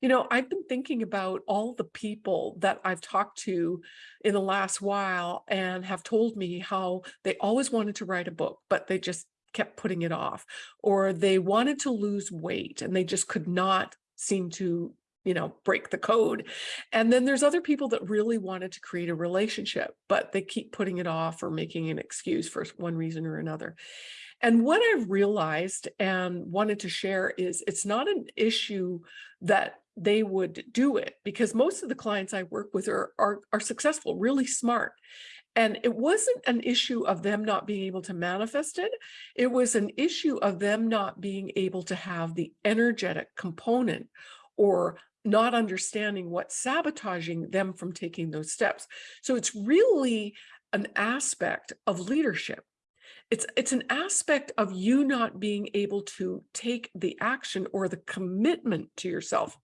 You know, I've been thinking about all the people that I've talked to in the last while and have told me how they always wanted to write a book, but they just kept putting it off, or they wanted to lose weight and they just could not seem to you know, break the code. And then there's other people that really wanted to create a relationship, but they keep putting it off or making an excuse for one reason or another. And what I've realized and wanted to share is it's not an issue that they would do it because most of the clients I work with are, are, are successful, really smart. And it wasn't an issue of them not being able to manifest it. It was an issue of them not being able to have the energetic component or not understanding what's sabotaging them from taking those steps. So it's really an aspect of leadership. It's, it's an aspect of you not being able to take the action or the commitment to yourself.